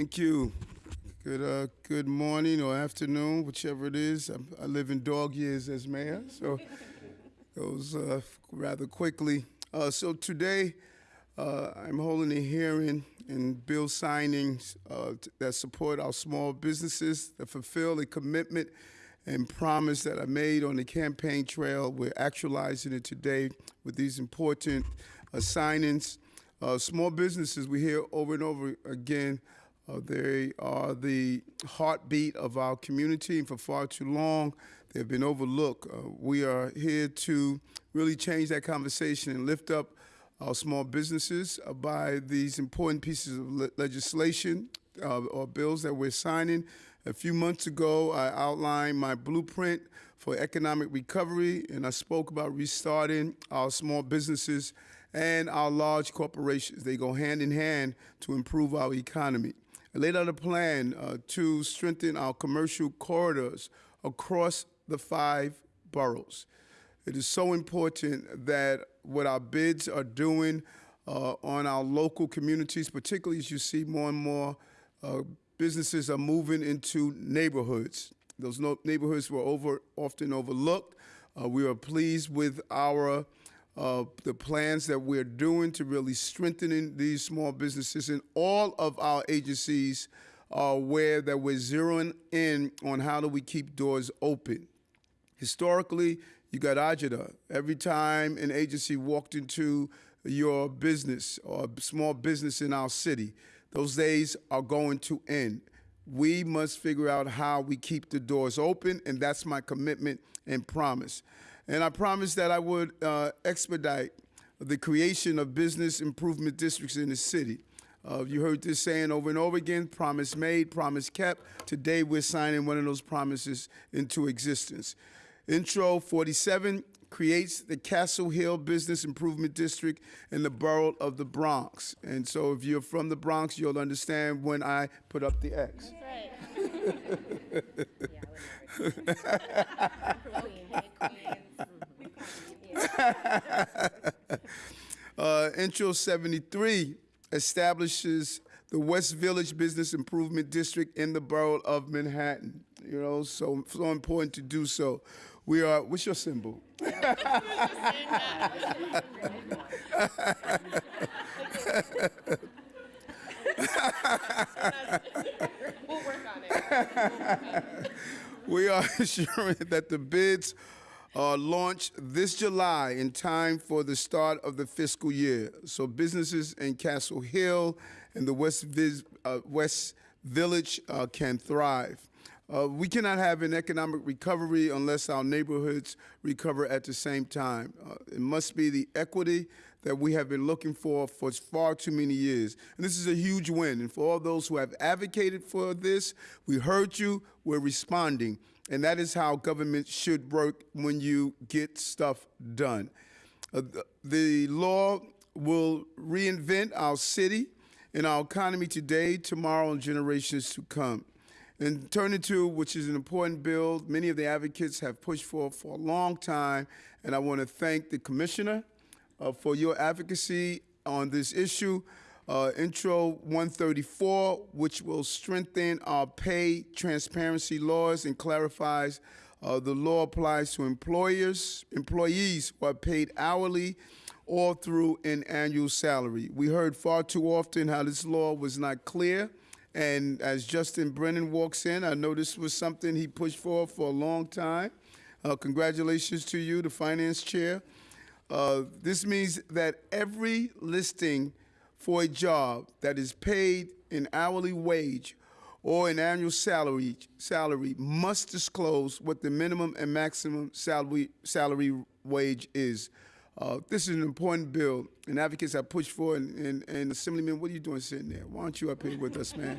Thank you. Good, uh, good morning or afternoon, whichever it is. I'm, I live in dog years as mayor, so goes uh, rather quickly. Uh, so today, uh, I'm holding a hearing and bill signings uh, that support our small businesses that fulfill a commitment and promise that I made on the campaign trail. We're actualizing it today with these important uh, signings. Uh, small businesses, we hear over and over again, uh, they are the heartbeat of our community, and for far too long, they've been overlooked. Uh, we are here to really change that conversation and lift up our small businesses uh, by these important pieces of le- legislation uh, or bills that we're signing. A few months ago, I outlined my blueprint for economic recovery, and I spoke about restarting our small businesses and our large corporations. They go hand in hand to improve our economy. Laid out a plan uh, to strengthen our commercial corridors across the five boroughs. It is so important that what our bids are doing uh, on our local communities, particularly as you see more and more uh, businesses are moving into neighborhoods. Those no- neighborhoods were over often overlooked. Uh, we are pleased with our uh, the plans that we're doing to really strengthening these small businesses and all of our agencies are aware that we're zeroing in on how do we keep doors open. Historically, you got agita. Every time an agency walked into your business or small business in our city, those days are going to end. We must figure out how we keep the doors open, and that's my commitment and promise. And I promised that I would uh, expedite the creation of business improvement districts in the city. Uh, you heard this saying over and over again promise made, promise kept. Today, we're signing one of those promises into existence. Intro 47 creates the Castle Hill Business Improvement District in the borough of the Bronx. And so, if you're from the Bronx, you'll understand when I put up the X. Uh, Intro 73 establishes the West Village Business Improvement District in the borough of Manhattan. You know, so so important to do so. We are. What's your symbol? We'll work on it. We are assuring that the bids are launched this July in time for the start of the fiscal year. So businesses in Castle Hill and the West, uh, West Village uh, can thrive. Uh, we cannot have an economic recovery unless our neighborhoods recover at the same time. Uh, it must be the equity that we have been looking for for far too many years. And this is a huge win. And for all those who have advocated for this, we heard you, we're responding. And that is how government should work when you get stuff done. Uh, the, the law will reinvent our city and our economy today, tomorrow, and generations to come. And turning to, which is an important bill, many of the advocates have pushed for for a long time, and I want to thank the commissioner uh, for your advocacy on this issue. Uh, Intro 134, which will strengthen our pay transparency laws and clarifies uh, the law applies to employers, employees who are paid hourly or through an annual salary. We heard far too often how this law was not clear. And as Justin Brannan walks in, I know this was something he pushed for for a long time. Uh, congratulations to you, the finance chair. Uh, this means that every listing for a job that is paid an hourly wage or an annual salary salary must disclose what the minimum and maximum salary salary wage is. Uh, this is an important bill, and advocates have pushed for. And, and, and Assemblyman, what are you doing sitting there? Why aren't you up here with us, man?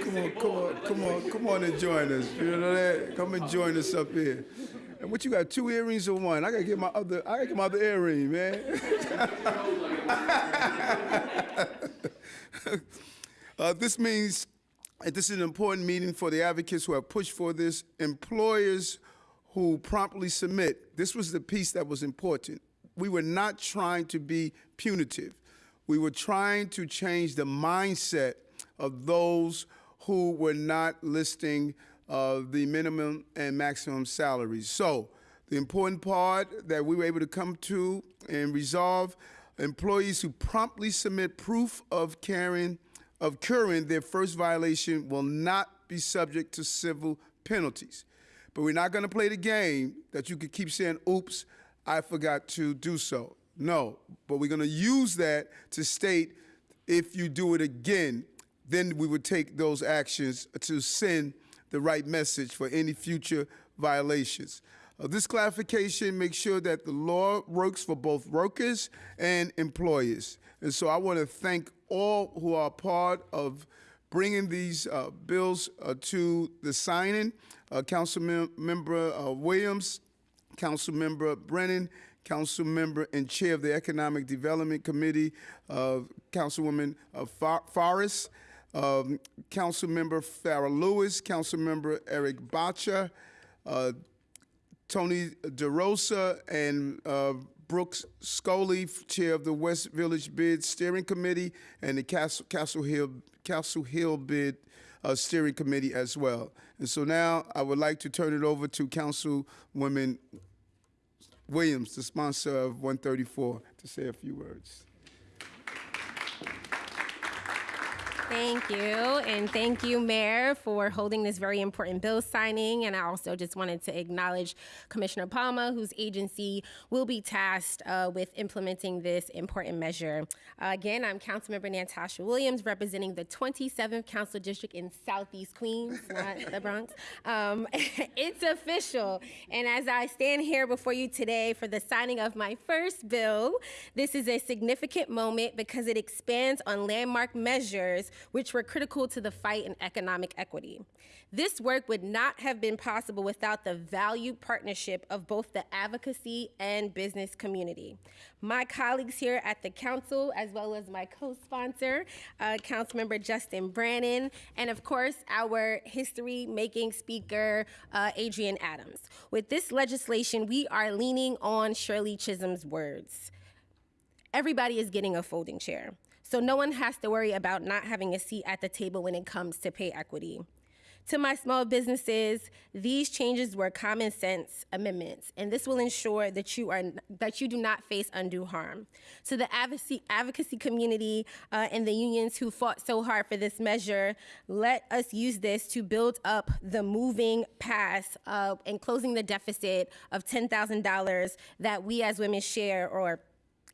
Come on, come on, come on, come on and join us. You know that? Come and join us up here. And what you got? Two earrings or one? I gotta get my other. I gotta get my other earring, man. Uh, this means this is an important meeting for the advocates who have pushed for this. Employers who promptly submit. This was the piece that was important. We were not trying to be punitive. We were trying to change the mindset of those who were not listing uh, the minimum and maximum salaries. So, the important part that we were able to come to and resolve employees who promptly submit proof of carrying of curing their first violation will not be subject to civil penalties. But we're not going to play the game that you could keep saying, oops, I forgot to do so. No, but we're going to use that to state if you do it again, then we would take those actions to send the right message for any future violations. Uh, this clarification makes sure that the law works for both workers and employers. And so I want to thank all who are part of bringing these uh, bills uh, to the signing. Uh, Council mem- Member uh, Williams, Council Member Brannan, Council Member and Chair of the Economic Development Committee, Councilwoman uh, Fa- Forrest, um, Council Member Farah Louis, Council Member Erik Bottcher, uh, Tony DeRosa and uh, Brooks Scully, Chair of the West Village Bid Steering Committee, and the Castle, Castle Hill Castle Hill Bid uh, Steering Committee as well. And so now I would like to turn it over to Councilwoman Williams, the sponsor of 134, to say a few words. Thank you, and thank you, Mayor, for holding this very important bill signing. And I also just wanted to acknowledge Commissioner Palma, whose agency will be tasked uh, with implementing this important measure. Uh, again, I'm Councilmember Nantasha Williams, representing the 27th Council District in Southeast Queens, not the Bronx. Um, it's official, and as I stand here before you today for the signing of my first bill, this is a significant moment because it expands on landmark measures which were critical to the fight in economic equity. This work would not have been possible without the valued partnership of both the advocacy and business community. My colleagues here at the council, as well as my co-sponsor, uh, Councilmember Justin Brannan, and of course, our history-making speaker, uh, Adrienne Adams. With this legislation, we are leaning on Shirley Chisholm's words. Everybody is getting a folding chair. So no one has to worry about not having a seat at the table when it comes to pay equity. To my small businesses, these changes were common sense amendments, and this will ensure that you are that you do not face undue harm. To the advocacy, advocacy community uh, and the unions who fought so hard for this measure, let us use this to build up the moving past uh, and closing the deficit of $10,000 that we as women share or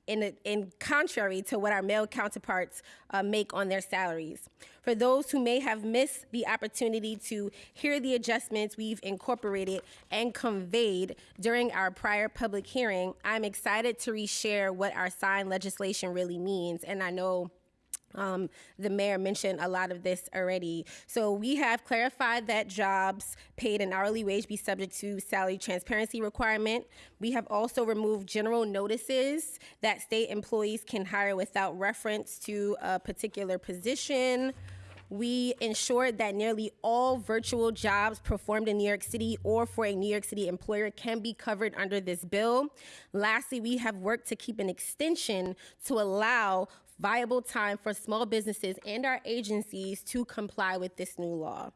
in, in contrary to what our male counterparts uh, make on their salaries. For those who may have missed the opportunity to hear the adjustments we've incorporated and conveyed during our prior public hearing, I'm excited to reshare what our signed legislation really means. And I know um, the mayor mentioned a lot of this already. So we have clarified that jobs paid an hourly wage be subject to salary transparency requirement. We have also removed general notices that state employees can hire without reference to a particular position. We ensured that nearly all virtual jobs performed in New York City or for a New York City employer can be covered under this bill. Lastly, we have worked to keep an extension to allow viable time for small businesses and our agencies to comply with this new law.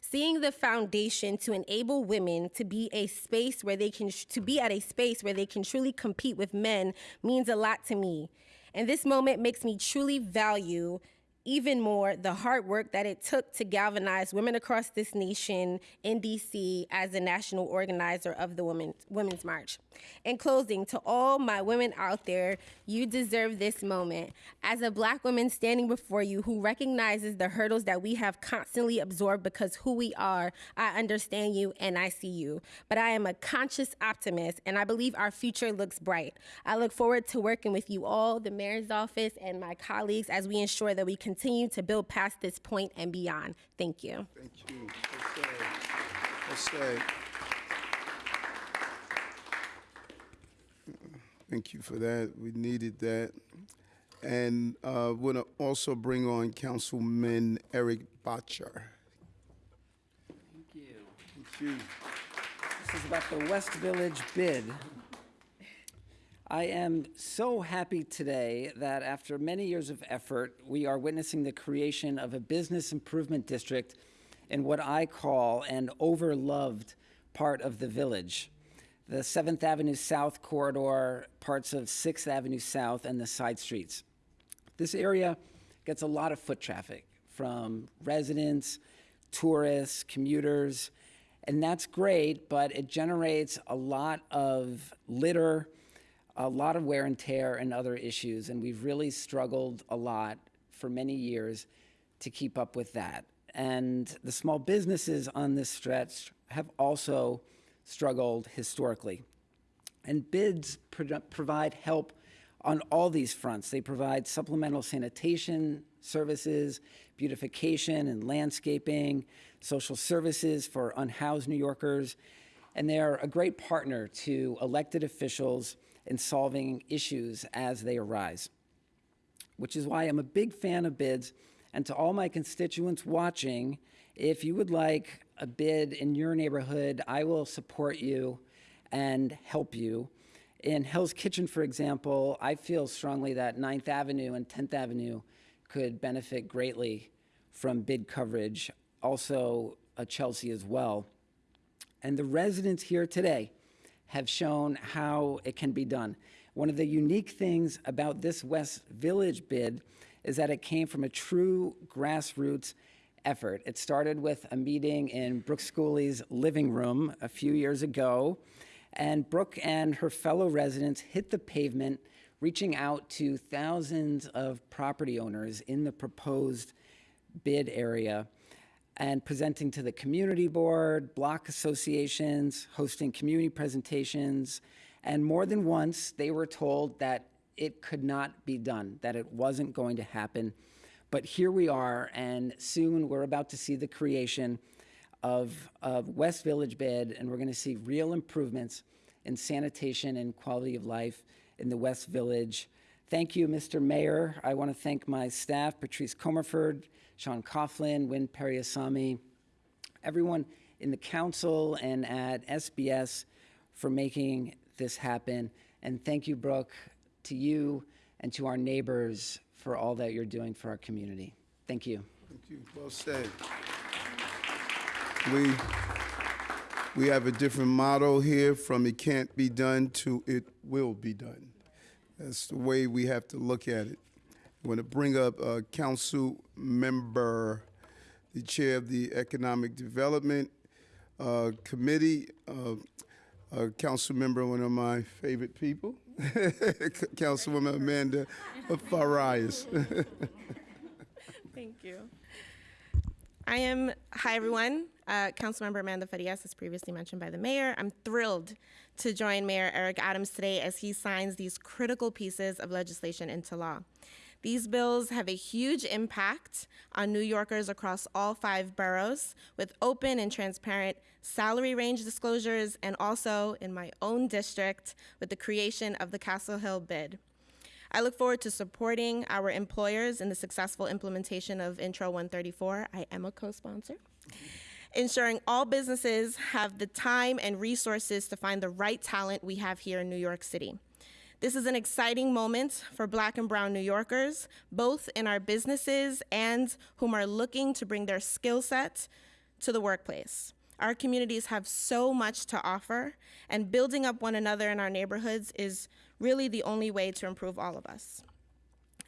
Seeing the foundation to enable women to be a space where they can to be at a space where they can truly compete with men means a lot to me. And this moment makes me truly value even more the hard work that it took to galvanize women across this nation in DC as the national organizer of the Women's, Women's March. In closing, to all my women out there, you deserve this moment. As a black woman standing before you who recognizes the hurdles that we have constantly absorbed because who we are, I understand you and I see you. But I am a conscious optimist and I believe our future looks bright. I look forward to working with you all, the mayor's office, and my colleagues as we ensure that we continue to build past this point and beyond. Thank you. Thank you. Yes, sir. Yes, sir. Thank you for that. We needed that. And uh, want to also bring on Councilman Erik Bottcher. Thank you. Thank you. This is about the West Village bid. I am so happy today that after many years of effort, we are witnessing the creation of a business improvement district in what I call an overloved part of the village. The 7th Avenue South corridor, parts of 6th Avenue South, and the side streets. This area gets a lot of foot traffic from residents, tourists, commuters, and that's great, but it generates a lot of litter, a lot of wear and tear, and other issues. And we've really struggled a lot for many years to keep up with that. And the small businesses on this stretch have also struggled historically. And bids pro- provide help on all these fronts. They provide supplemental sanitation services, beautification and landscaping, social services for unhoused New Yorkers, and they are a great partner to elected officials in solving issues as they arise. Which is why I'm a big fan of bids. And to all my constituents watching, if you would like a bid in your neighborhood, I will support you and help you. In Hell's Kitchen, for example, I feel strongly that 9th Avenue and 10th Avenue could benefit greatly from bid coverage, also Chelsea as well. And the residents here today have shown how it can be done. One of the unique things about this West Village bid is that it came from a true grassroots effort. It started with a meeting in Brooke Schooley's living room a few years ago, and Brooke and her fellow residents hit the pavement, reaching out to thousands of property owners in the proposed bid area and presenting to the community board, block associations, hosting community presentations, and more than once they were told that it could not be done, that it wasn't going to happen. But here we are, and soon we're about to see the creation of, of West Village Bed, and we're going to see real improvements in sanitation and quality of life in the West Village. Thank you, Mr. Mayor. I want to thank my staff, Patrice Comerford, Sean Coughlin, Win Periasamy, everyone in the council and at SBS for making this happen. And thank you, Brooke, to you and to our neighbors for all that you're doing for our community. Thank you. Thank you. Well said. We, we have a different motto here from it can't be done to it will be done. That's the way we have to look at it. I want to bring up uh, Council Member, the Chair of the Economic Development uh, Committee, uh, uh, Council Member, one of my favorite people, Councilwoman Amanda Farias. Thank you. I am, hi everyone, uh, Councilmember Amanda Farias, as previously mentioned by the mayor. I'm thrilled to join Mayor Eric Adams today as he signs these critical pieces of legislation into law. These bills have a huge impact on New Yorkers across all five boroughs with open and transparent salary range disclosures and also in my own district with the creation of the Castle Hill bid. I look forward to supporting our employers in the successful implementation of Intro 134. I am a co-sponsor. Ensuring all businesses have the time and resources to find the right talent we have here in New York City. This is an exciting moment for Black and Brown New Yorkers, both in our businesses and whom are looking to bring their skill set to the workplace. Our communities have so much to offer, and building up one another in our neighborhoods is really the only way to improve all of us.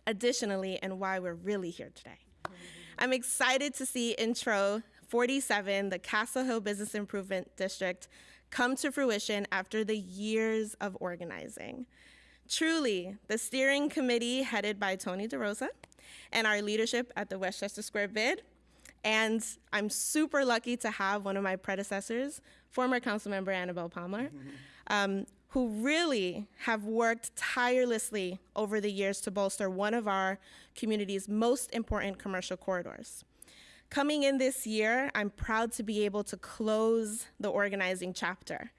Additionally, and why we're really here today, I'm excited to see Intro 47, the Castle Hill Business Improvement District, come to fruition after the years of organizing. Truly, the steering committee headed by Tony DeRosa and our leadership at the Westchester Square bid and I'm super lucky to have one of my predecessors, former council member Annabel Palma, um, who really have worked tirelessly over the years to bolster one of our community's most important commercial corridors. Coming in this year, I'm proud to be able to close the organizing chapter,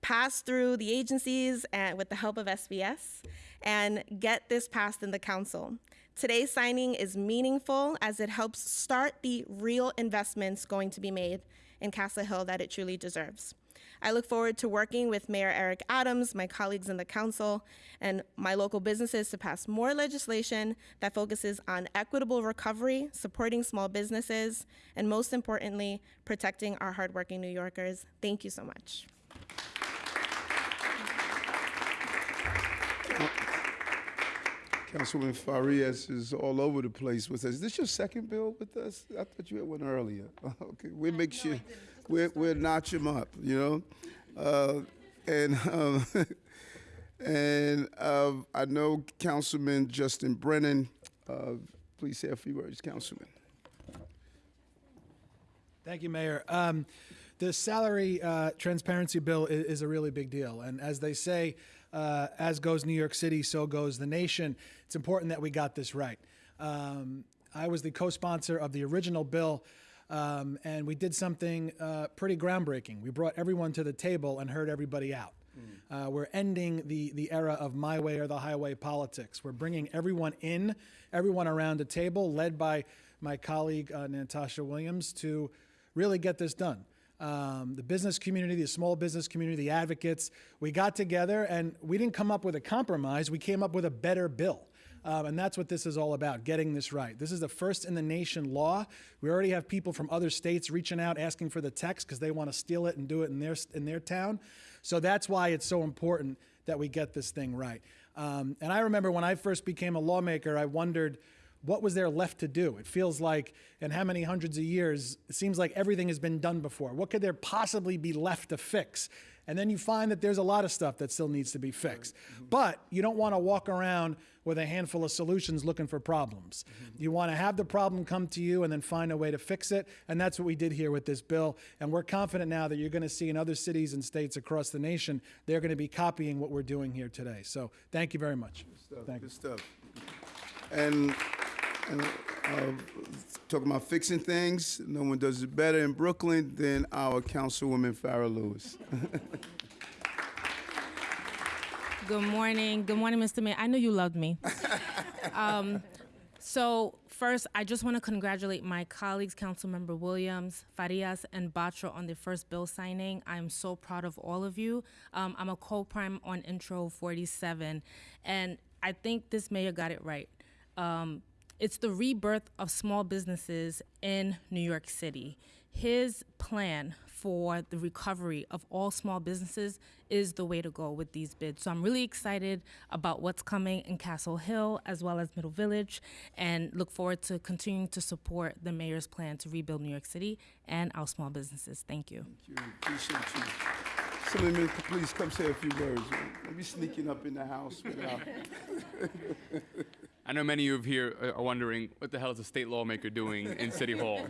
pass through the agencies and with the help of SBS, and get this passed in the council. Today's signing is meaningful as it helps start the real investments going to be made in Castle Hill that it truly deserves. I look forward to working with Mayor Eric Adams, my colleagues in the council, and my local businesses to pass more legislation that focuses on equitable recovery, supporting small businesses, and most importantly, protecting our hardworking New Yorkers. Thank you so much. Councilwoman Farias is all over the place with us. Is this your second bill with us? I thought you had one earlier. Okay, we'll make sure, we'll, we'll notch him up, you know? Uh, and, um, and, uh, I know Councilman Justin Brannan, uh, please say a few words, Councilman. Thank you, Mayor. Um, the salary uh, transparency bill is, is a really big deal. And as they say, uh, as goes New York City, so goes the nation. It's important that we got this right. Um, I was the co sponsor of the original bill, um, and we did something uh, pretty groundbreaking. We brought everyone to the table and heard everybody out. Uh, we're ending the, the era of my way or the highway politics. We're bringing everyone in, everyone around the table, led by my colleague uh, Nantasha Williams, to really get this done. Um, the business community, the small business community, the advocates, we got together and we didn't come up with a compromise, we came up with a better bill. Um, and that's what this is all about, getting this right. This is the first in the nation law. We already have people from other states reaching out asking for the text because they want to steal it and do it in their, in their town. So that's why it's so important that we get this thing right. Um, and I remember when I first became a lawmaker, I wondered what was there left to do? It feels like, in how many hundreds of years, it seems like everything has been done before. What could there possibly be left to fix? And then you find that there's a lot of stuff that still needs to be fixed. Mm-hmm. But you don't want to walk around with a handful of solutions looking for problems. Mm-hmm. You want to have the problem come to you and then find a way to fix it. And that's what we did here with this bill. And we're confident now that you're going to see in other cities and states across the nation, they're going to be copying what we're doing here today. So thank you very much. Thank you. Good stuff. And, and uh, talking about fixing things, no one does it better in Brooklyn than our Councilwoman Farah Louis. Good morning. Good morning, Mr. Mayor. I knew you loved me. um, so first, I just want to congratulate my colleagues, Councilmember Williams, Farias, and Bottcher on their first bill signing. I am so proud of all of you. Um, I'm a co-prime on Intro 47, and I think this mayor got it right. Um, it's the rebirth of small businesses in New York City. His plan for the recovery of all small businesses is the way to go with these bids. So I'm really excited about what's coming in Castle Hill as well as Middle Village and look forward to continuing to support the mayor's plan to rebuild New York City and our small businesses. Thank you. Appreciate you. Please come say a few words. Maybe sneaking up in the house without. I know many of you here are wondering what the hell is a state lawmaker doing in City Hall.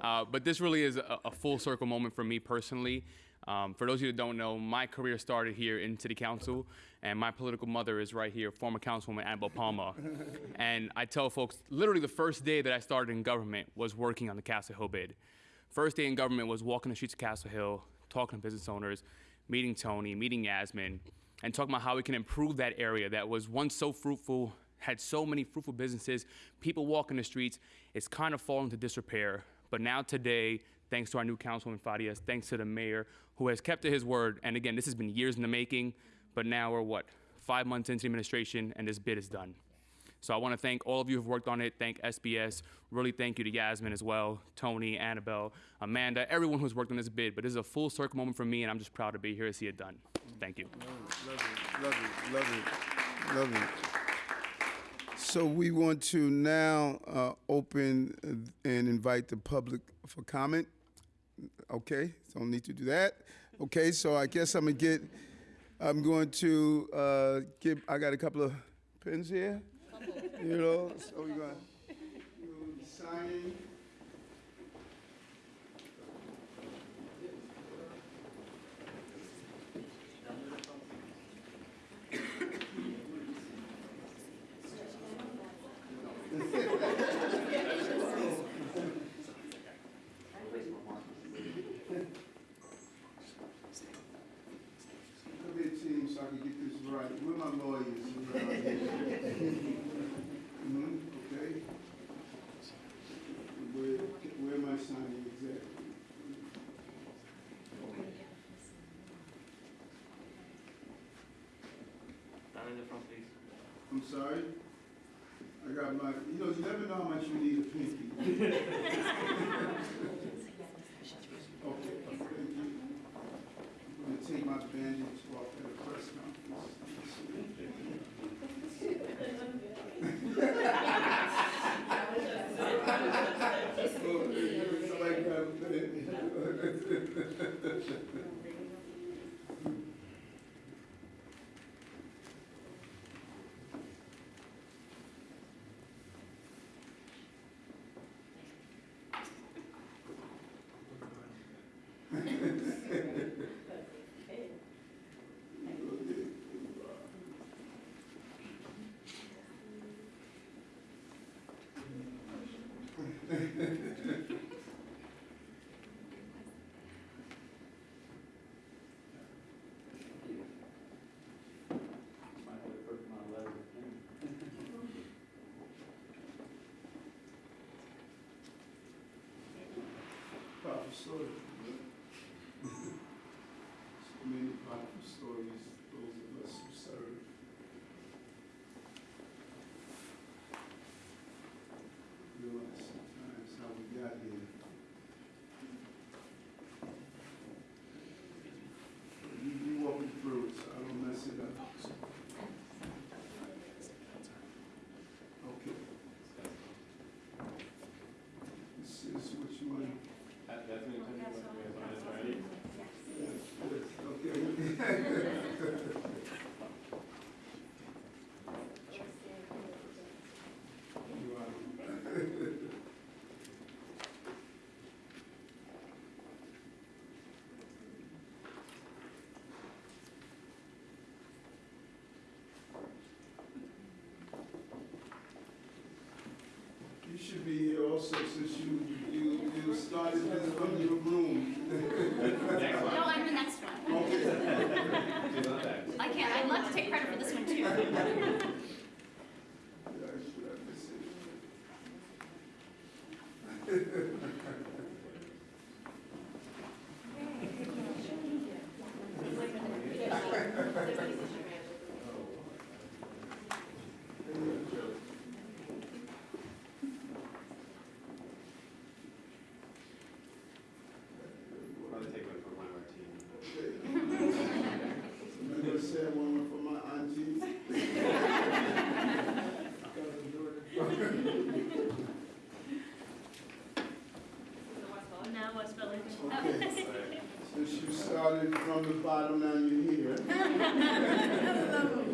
Uh, but this really is a, a full circle moment for me personally. Um, for those of you that don't know, my career started here in City Council, and my political mother is right here, former Councilwoman Annabel Palma. and I tell folks, literally the first day that I started in government was working on the Castle Hill bid. First day in government was walking the streets of Castle Hill, talking to business owners, meeting Tony, meeting Yasmin, and talking about how we can improve that area that was once so fruitful, had so many fruitful businesses, people walking the streets. It's kind of fallen to disrepair. But now today, thanks to our new councilman Farias, thanks to the mayor who has kept to his word. And again, this has been years in the making, but now we're what five months into the administration, and this bid is done. So I want to thank all of you who've worked on it. Thank SBS. Really thank you to Yasmin as well, Tony, Annabelle, Amanda, everyone who's worked on this bid. But this is a full circle moment for me, and I'm just proud to be here to see it done. Thank you. Love it, love it, love it, love it. So we want to now uh, open and invite the public for comment. Okay, don't need to do that. Okay, so I guess I'm gonna get, I'm going to uh, give, I got a couple of pens here. You know, so we're gonna, we're gonna be signing. Come here, team, so I can get this right. Where my lawyers? Mhm, okay. Where, where am I signing exactly? I'm sorry. I got my, you know, you never know how much you need a pinky. Story. so many powerful stories, those of us who serve. Realize sometimes how we got here. You, you walk me through it, so I don't mess it up. Okay. This is which one? Okay. You are- You should be here also since you, you, you started this from your room. No, I'm the next one. I can't, I'd love to take credit for this one too. Yeah, I should have this in. I'm gonna say one for my auntie. No, Okay. Since you started from the bottom, now you're here.